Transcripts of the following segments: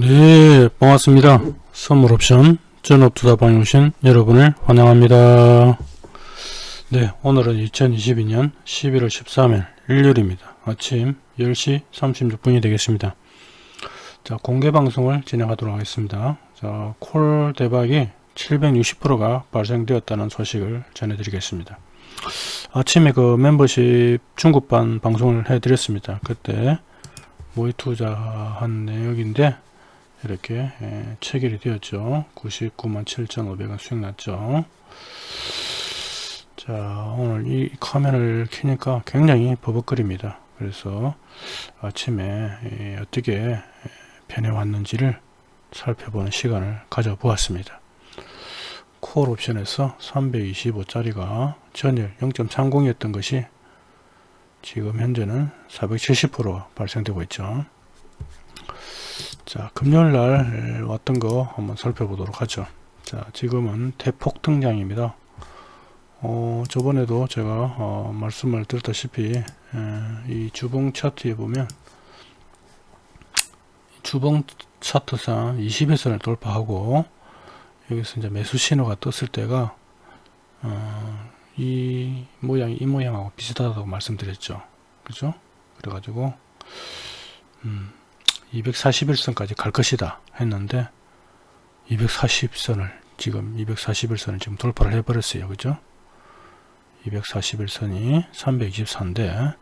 네 반갑습니다. 선물옵션 전업투자방에 오신 여러분을 환영합니다. 네 오늘은 2022년 11월 13일 일요일입니다. 아침 10시 36분이 되겠습니다. 자 공개방송을 진행하도록 하겠습니다. 자콜 대박이 760%가 발생되었다는 소식을 전해드리겠습니다. 아침에 그 멤버십 중국반 방송을 해드렸습니다. 그때 모의 투자한 내역인데 이렇게 예, 체결이 되었죠. 99만 7,500원 수익 났죠. 자 오늘 이 화면을 키니까 굉장히 버벅거립니다. 그래서 아침에 예, 어떻게 변해왔는지를 살펴보는 시간을 가져보았습니다. 콜 옵션에서 325짜리가 전일 0.30이었던 것이 지금 현재는 470% 발생되고 있죠 자 금요일날 왔던 거 한번 살펴보도록 하죠. 자 지금은 대폭 등장입니다. 어, 저번에도 제가 어, 말씀을 드렸다시피 에, 이 주봉 차트에 보면 주봉 차트상 20회선을 돌파하고 여기서 이제 매수 신호가 떴을 때가 어, 이 모양이 이 모양하고 비슷하다고 말씀드렸죠. 그죠? 그래 가지고 음, 241선까지 갈 것이다 했는데 240선을 지금 241선을 지금 돌파를 해 버렸어요. 그죠? 241선이 324인데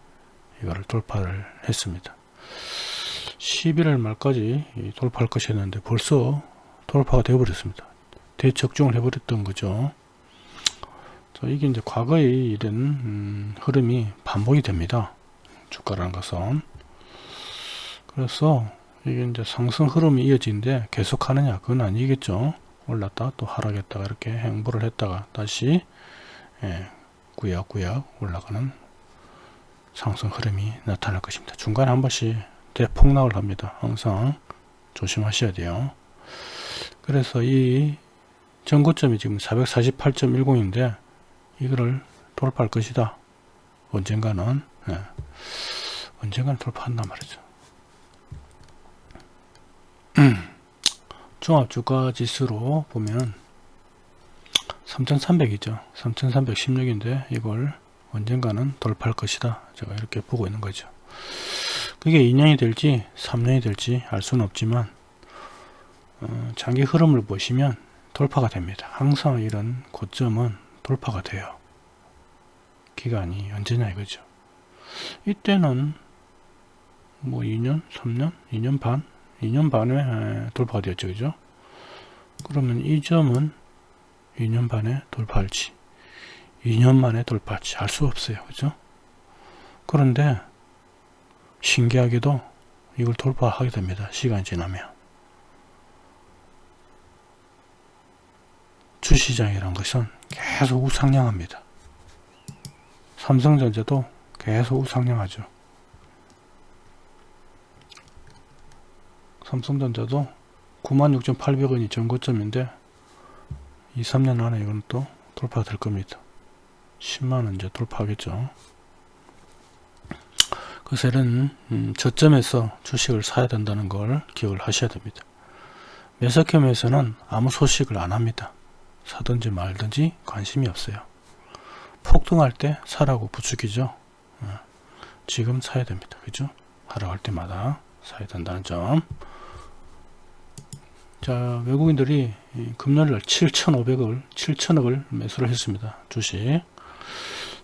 이거를 돌파를 했습니다. 11월 말까지 돌파할 것이었는데 벌써 돌파가 되어 버렸습니다. 대적중을 해 버렸던 거죠. 자, 이게 이제 과거의 이런 음, 흐름이 반복이 됩니다. 주가라는 것은 그래서 이게 이제 상승 흐름이 이어지는데 계속 하느냐? 그건 아니겠죠. 올랐다 또 하락했다가 이렇게 행보를 했다가 다시 예, 구역구역 올라가는 상승 흐름이 나타날 것입니다. 중간에 한 번씩 대폭락을 합니다. 항상 조심하셔야 돼요. 그래서 이 전고점이 지금 448.10인데 이거를 돌파할 것이다. 언젠가는 예, 언젠가는 돌파한단 말이죠 종합 주가 지수로 보면 3300이죠. 3316인데 이걸 언젠가는 돌파할 것이다. 제가 이렇게 보고 있는 거죠. 그게 2년이 될지 3년이 될지 알 수는 없지만 어, 장기 흐름을 보시면 돌파가 됩니다. 항상 이런 고점은 돌파가 돼요. 기간이 언제냐 이거죠. 이때는 뭐 2년 3년 2년 반 2년 반에 돌파가 되었죠 그죠? 그러면 이 점은 2년 반에 돌파할지 2년 만에 돌파할지 알 수 없어요 그죠? 그런데 신기하게도 이걸 돌파하게 됩니다 시간이 지나면. 주시장이란 것은 계속 우상향합니다. 삼성전자도 계속 우상향하죠 삼성전자도 96,800원이 전고점인데 2, 3년 안에 이건 또 돌파가 될 겁니다. 10만원 이제 돌파하겠죠. 이런 음, 저점에서 주식을 사야 된다는 걸 기억을 하셔야 됩니다. 매석혐에서는 아무 소식을 안 합니다. 사든지 말든지 관심이 없어요. 폭등할 때 사라고 부추기죠. 어, 지금 사야 됩니다. 그죠? 하락할 때마다 사야 된다는 점. 자 외국인들이 금요일날 7,500을 7천억을 매수를 했습니다. 주식.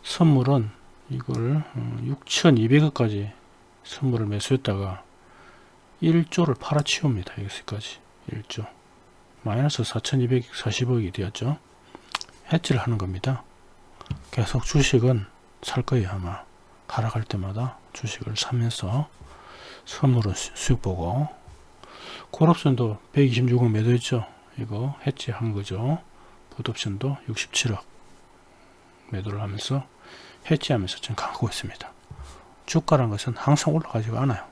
선물은 이걸 6,200억까지 어, 선물을 매수했다가 1조를 팔아치웁니다. 여기까지. 1조. 마이너스 4,240억이 되었죠. 해지를 하는 겁니다. 계속 주식은 살 거예요 아마. 하락할 때마다 주식을 사면서 선물은 수익 보고 콜옵션도 126억 매도했죠. 이거 해지한 거죠. 풋옵션도 67억 매도를 하면서 해지하면서 지금 가고 있습니다. 주가란 것은 항상 올라가지가 않아요.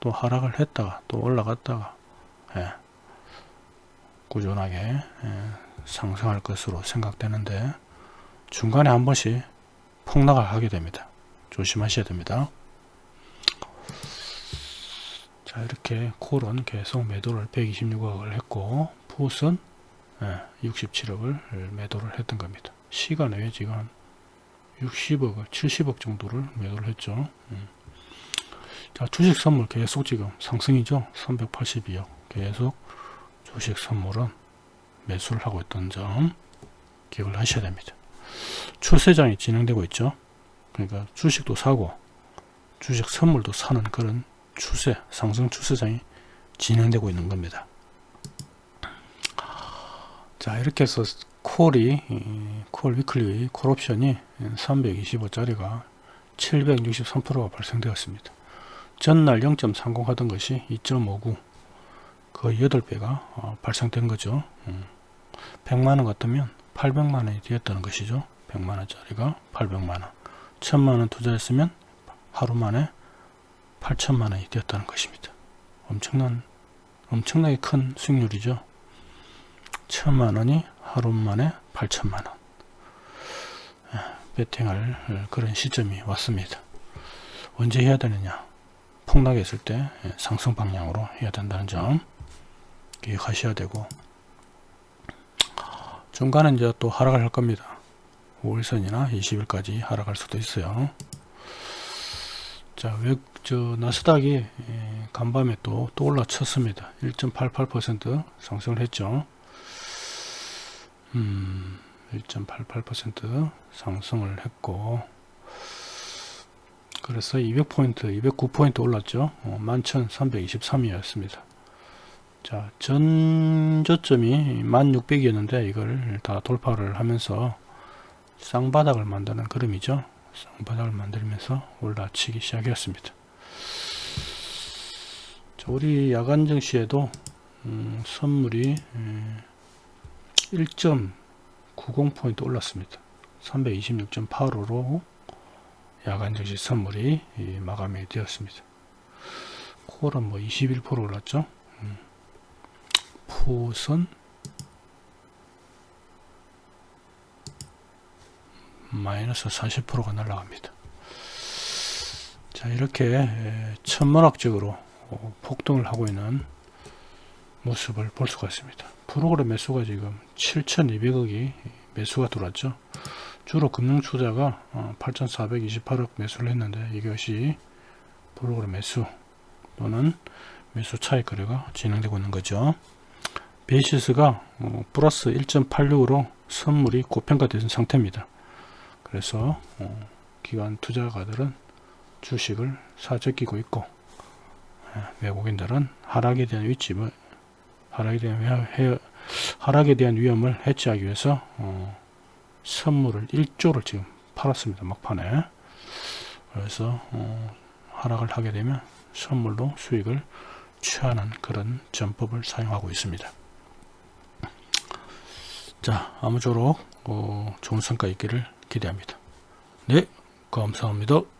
또 하락을 했다가 또 올라갔다가 예, 꾸준하게 예, 상승할 것으로 생각되는데 중간에 한 번씩 폭락을 하게 됩니다. 조심하셔야 됩니다 자자 이렇게 콜은 계속 매도를 126억을 했고 풋은 67억을 매도를 했던 겁니다. 시간에 지금 한 60억, 70억 정도를 매도를 했죠. 음. 자 주식 선물 계속 지금 상승이죠. 382억 계속 주식 선물은 매수를 하고 있던 점 기억을 하셔야 됩니다. 추세장이 진행되고 있죠. 그러니까 주식도 사고 주식 선물도 사는 그런 추세, 상승 추세장이 진행되고 있는 겁니다. 자 이렇게 해서 콜이 콜 위클리 콜 옵션이 325짜리가 763%가 발생되었습니다. 전날 0.30 하던 것이 2.59 거의 8배가 어, 발생된 거죠. 음. 100만원 같으면 800만원이 되었다는 것이죠. 100만원짜리가 800만원 1000만원 투자했으면 하루 만에 8천만 원이 되었다는 것입니다. 엄청난 엄청나게 큰 수익률이죠. 1000만원이 하루 만에 8천만 원 베팅할 그런 시점이 왔습니다. 언제 해야 되느냐 폭락했을 때 상승 방향으로 해야 된다는 점 기억하셔야 되고 중간에 이제 또 하락을 할 겁니다. 5일선이나 20일까지 하락할 수도 있어요. 자, 왜, 저, 나스닥이 예, 간밤에 또, 또 올라쳤습니다. 1.88% 상승을 했죠. 음, 1.88% 상승을 했고, 그래서 200포인트, 209포인트 올랐죠. 어, 11,323이었습니다. 자, 전 저점이 1600이었는데 이걸 다 돌파를 하면서 쌍바닥을 만드는 그림이죠. 쌍바닥을 만들면서 올라치기 시작했습니다. 자, 우리 야간 증시에도 음, 선물이 1.90포인트 올랐습니다. 326.85로 야간 증시 선물이 마감이 되었습니다. 콜은 뭐 21% 올랐죠. 음. 풋은 마이너스 40%가 날라갑니다. 자 이렇게 천문학적으로 어, 폭등을 하고 있는 모습을 볼 수가 있습니다. 프로그램 매수가 지금 7,200억이 매수가 들어왔죠. 주로 금융투자가 8,428억 어, 매수를 했는데 이것이 프로그램 매수 또는 매수 차익 거래가 진행되고 있는 거죠. 베이시스가 어, 플러스 1.86으로 선물이 고평가된 상태입니다. 그래서 어, 기관 투자가들은 주식을 사재끼고 있고 예, 외국인들은 하락에 대한 위집을 하락에 대한 회, 하락에 대한 위험을 해치하기 위해서 어, 선물을 1조를 지금 팔았습니다 막판에. 그래서 어, 하락을 하게 되면 선물로 수익을 취하는 그런 전법을 사용하고 있습니다. 자 아무쪼록 어, 좋은 성과 있기를 기대합니다. 네, 감사합니다.